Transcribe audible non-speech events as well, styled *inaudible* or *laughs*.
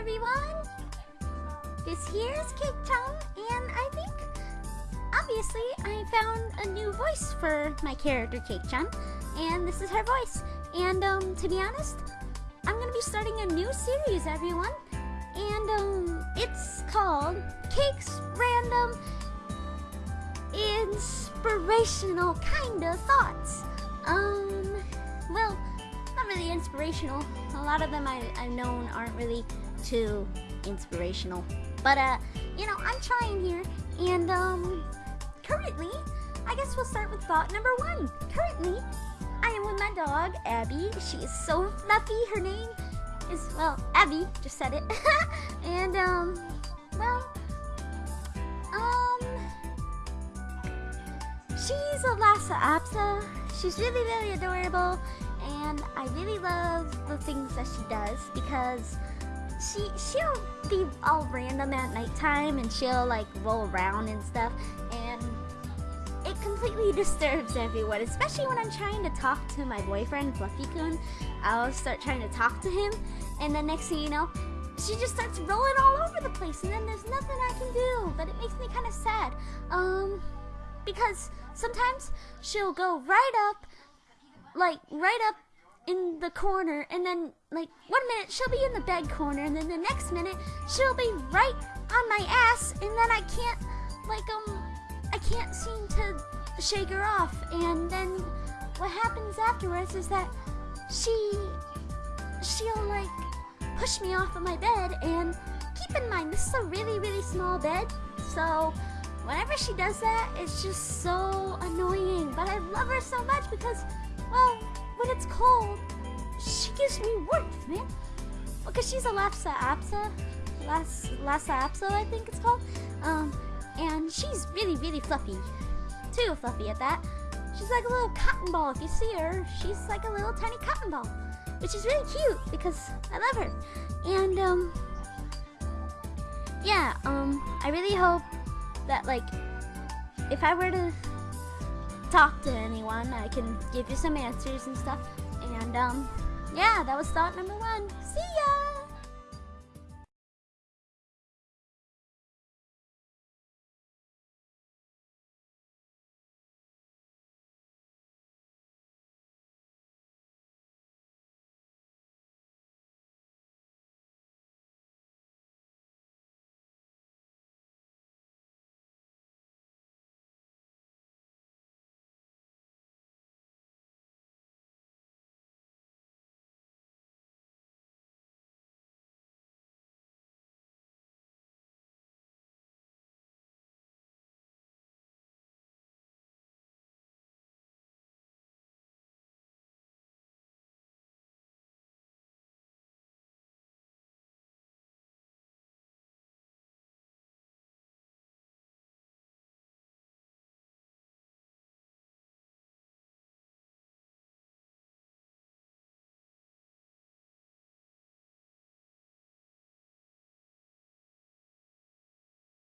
everyone! This here's Cake Chum, and I think, obviously, I found a new voice for my character Cake Chun, and this is her voice. And, um, to be honest, I'm gonna be starting a new series, everyone, and, um, it's called Cake's Random Inspirational Kinda Thoughts. Um, well, not really inspirational. A lot of them I, I've known aren't really too inspirational. But, uh, you know, I'm trying here. And, um, currently, I guess we'll start with thought number one. Currently, I am with my dog, Abby. She is so fluffy. Her name is, well, Abby, just said it. *laughs* and, um, well, um, she's a Lhasa Apso. She's really, really adorable and I really love the things that she does because she she'll be all random at nighttime and she'll like roll around and stuff and it completely *laughs* disturbs everyone, especially when I'm trying to talk to my boyfriend Fluffy Kun. I'll start trying to talk to him and the next thing you know, she just starts rolling all over the place and then there's nothing I can do, but it makes me kind of sad. Um because sometimes she'll go right up like right up in the corner and then like one minute she'll be in the bed corner and then the next minute she'll be right on my ass and then I can't like um I can't seem to shake her off. And then what happens afterwards is that she she'll like push me off of my bed. And keep in mind this is a really really small bed so whenever she does that it's just so annoying. But I love her so much because well, when it's cold, she gives me warmth, man. Because she's a Lhasa Apso, Las, Lhasa Apso, I think it's called. Um, and she's really, really fluffy. Too fluffy at that. She's like a little cotton ball. If you see her, she's like a little tiny cotton ball. Which is really cute because I love her. And, um, yeah, um, I really hope that, like, if I were to talk to anyone. I can give you some answers and stuff. And um, yeah, that was thought number one. See ya!